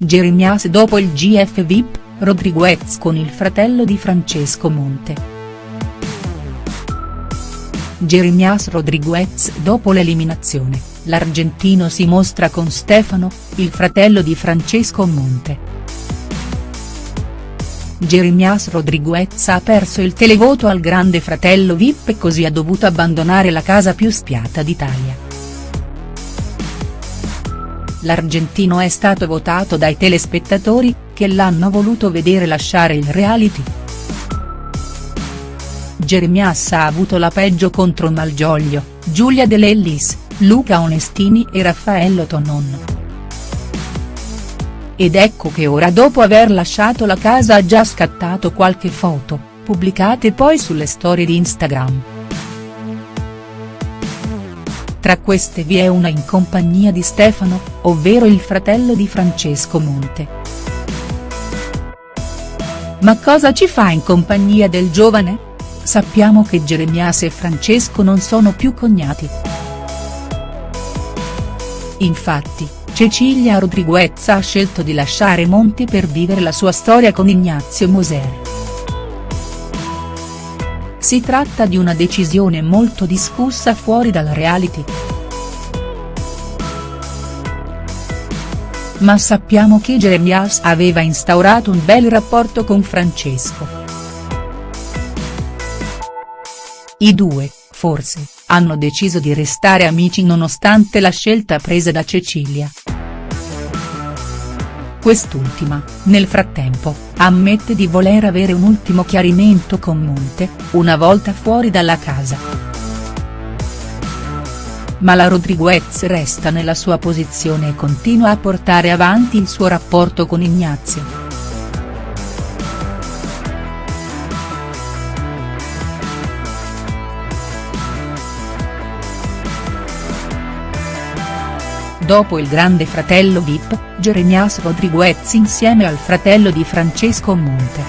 Jeremias dopo il GF VIP, Rodriguez con il fratello di Francesco Monte. Jeremias Rodriguez dopo l'eliminazione, l'argentino si mostra con Stefano, il fratello di Francesco Monte. Jeremias Rodriguez ha perso il televoto al grande fratello Vip e così ha dovuto abbandonare la casa più spiata d'Italia l'argentino è stato votato dai telespettatori, che l'hanno voluto vedere lasciare il reality. Jeremias ha avuto la peggio contro Malgioglio, Giulia De Lellis, Luca Onestini e Raffaello Tonon. Ed ecco che ora dopo aver lasciato la casa ha già scattato qualche foto, pubblicate poi sulle storie di Instagram. Tra queste vi è una in compagnia di Stefano, ovvero il fratello di Francesco Monte. Ma cosa ci fa in compagnia del giovane? Sappiamo che Jeremias e Francesco non sono più cognati. Infatti, Cecilia Rodriguez ha scelto di lasciare Monte per vivere la sua storia con Ignazio Moser. Si tratta di una decisione molto discussa fuori dal reality. Ma sappiamo che Jeremias aveva instaurato un bel rapporto con Francesco. I due, forse, hanno deciso di restare amici nonostante la scelta presa da Cecilia. Quest'ultima, nel frattempo, ammette di voler avere un ultimo chiarimento con Monte, una volta fuori dalla casa. Ma la Rodriguez resta nella sua posizione e continua a portare avanti il suo rapporto con Ignazio. Dopo il grande fratello Vip, Jeremias Rodriguez insieme al fratello di Francesco Monte.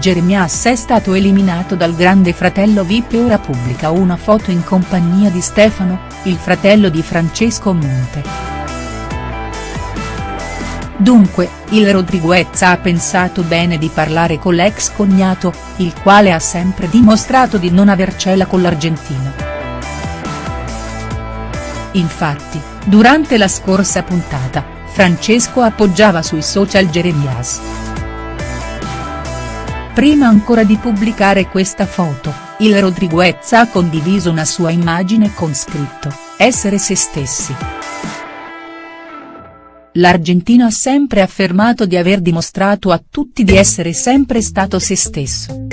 Jeremias è stato eliminato dal grande fratello Vip e ora pubblica una foto in compagnia di Stefano, il fratello di Francesco Monte. Dunque, il Rodriguez ha pensato bene di parlare con l'ex cognato, il quale ha sempre dimostrato di non avercela con l'argentino. Infatti, durante la scorsa puntata, Francesco appoggiava sui social Jeremias. Prima ancora di pubblicare questa foto, il Rodriguez ha condiviso una sua immagine con scritto, essere se stessi. L'argentino ha sempre affermato di aver dimostrato a tutti di essere sempre stato se stesso.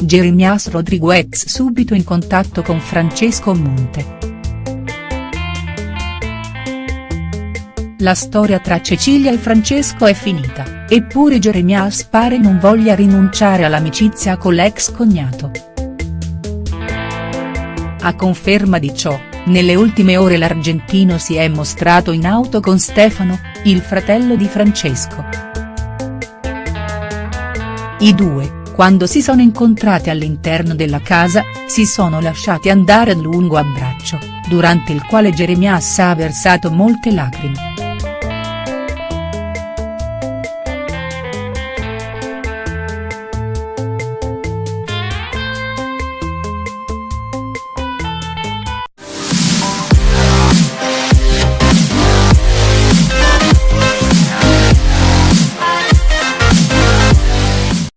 Jeremias Rodriguez subito in contatto con Francesco Monte. La storia tra Cecilia e Francesco è finita, eppure Jeremias pare non voglia rinunciare all'amicizia con l'ex cognato. A conferma di ciò, nelle ultime ore l'argentino si è mostrato in auto con Stefano, il fratello di Francesco. I due, quando si sono incontrati all'interno della casa, si sono lasciati andare a lungo abbraccio, durante il quale Jeremias ha versato molte lacrime.